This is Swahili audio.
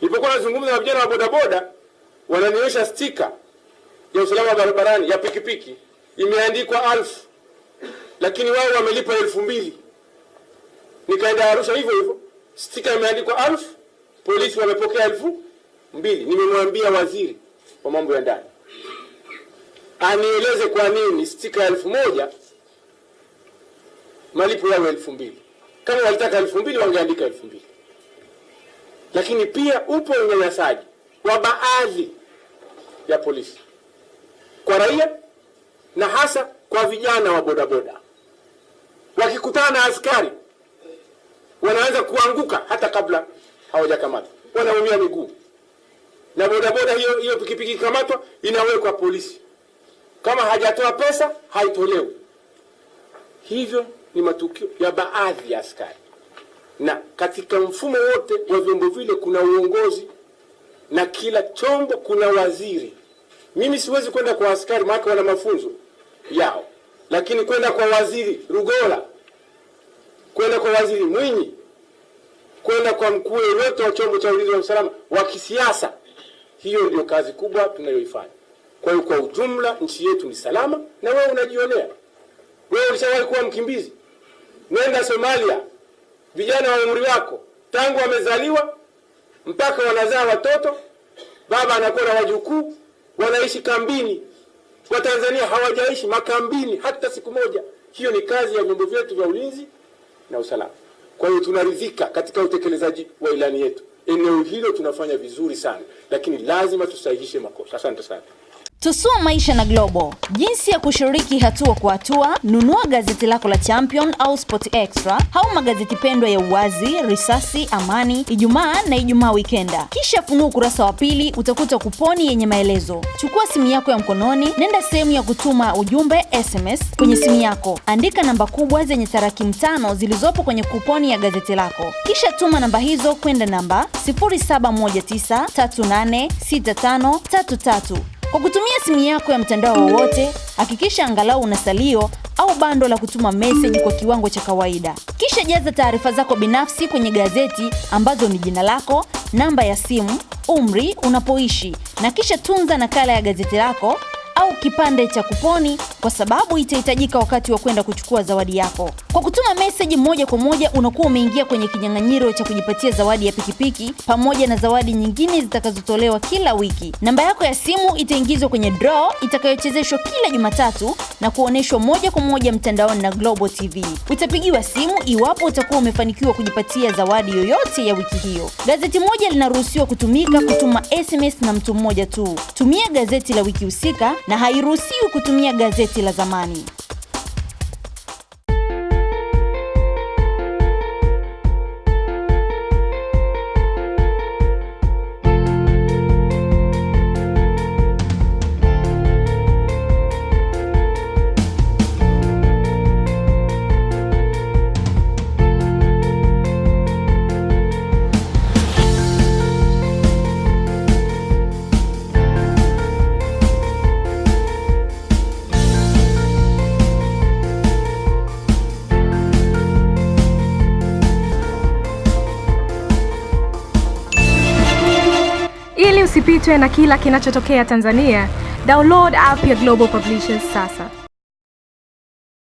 Nilipokuwa nazungumza na vijana wa bodaboda, wananionyesha stika ya usalama barabarani ya pikipiki imeandikwa alfu, lakini wao wamelipa elfu mbili. Nikaenda Arusha hivyo hivyo, stika imeandikwa alfu, polisi wamepokea elfu mbili. Nimemwambia waziri wa mambo ya ndani anieleze kwa nini stika ya elfu moja malipo yao elfu mbili. Kama walitaka elfu mbili wangeandika elfu mbili. Lakini pia upo unyanyasaji wa baadhi ya polisi kwa raia na hasa kwa vijana wa bodaboda. Wakikutana na askari wanaanza kuanguka hata kabla hawajakamatwa, wanaumia miguu, na bodaboda hiyo hiyo pikipiki ikamatwa, inawekwa polisi. Kama hajatoa pesa haitolewi. Hivyo ni matukio ya baadhi ya askari, na katika mfumo wote wa vyombo vile kuna uongozi na kila chombo kuna waziri. Mimi siwezi kwenda kwa askari, maana wana mafunzo yao, lakini kwenda kwa waziri Rugola, kwenda kwa waziri Mwinyi, kwenda kwa mkuu yoyote wa chombo cha ulinzi wa usalama wa kisiasa, hiyo ndio kazi kubwa tunayoifanya. Kwa hiyo kwa ujumla nchi yetu ni salama, na wewe unajionea. Wewe ulishawahi kuwa mkimbizi? Nenda Somalia, vijana wa umri wako tangu wamezaliwa mpaka wanazaa watoto, baba anakuwa na wajukuu, wanaishi kambini. Watanzania hawajaishi makambini hata siku moja. Hiyo ni kazi ya vyombo vyetu vya ulinzi na usalama. Kwa hiyo tunaridhika katika utekelezaji wa ilani yetu. Eneo hilo tunafanya vizuri sana, lakini lazima tusahihishe makosa. Asante sana. Tusua maisha na Global. Jinsi ya kushiriki hatua kwa hatua: nunua gazeti lako la Champion au Sport Extra au magazeti pendwa ya Uwazi, Risasi, Amani, Ijumaa na Ijumaa Wikenda. Kisha funua ukurasa wa pili, utakuta kuponi yenye maelezo. Chukua simu yako ya mkononi, nenda sehemu ya kutuma ujumbe SMS kwenye simu yako, andika namba kubwa zenye tarakimu tano zilizopo kwenye kuponi ya gazeti lako, kisha tuma namba hizo kwenda namba 0719386533 kwa kutumia simu yako ya mtandao wowote, hakikisha angalau una salio au bando la kutuma meseji kwa kiwango cha kawaida. Kisha jaza taarifa zako binafsi kwenye gazeti ambazo ni jina lako, namba ya simu, umri, unapoishi na kisha tunza nakala ya gazeti lako au kipande cha kuponi kwa sababu itahitajika wakati wa kwenda kuchukua zawadi yako. Kwa kutuma meseji moja kwa moja unakuwa umeingia kwenye kinyang'anyiro cha kujipatia zawadi ya pikipiki pamoja na zawadi nyingine zitakazotolewa kila wiki. Namba yako ya simu itaingizwa kwenye draw itakayochezeshwa kila Jumatatu na kuonyeshwa moja kwa moja mtandaoni na Global TV. Utapigiwa simu iwapo utakuwa umefanikiwa kujipatia zawadi yoyote ya wiki hiyo. Gazeti moja linaruhusiwa kutumika kutuma SMS na mtu mmoja tu. Tumia gazeti la wiki husika na hairuhusiwi kutumia gazeti la zamani. Ili usipitwe na kila kinachotokea Tanzania, download app ya Global Publishers sasa.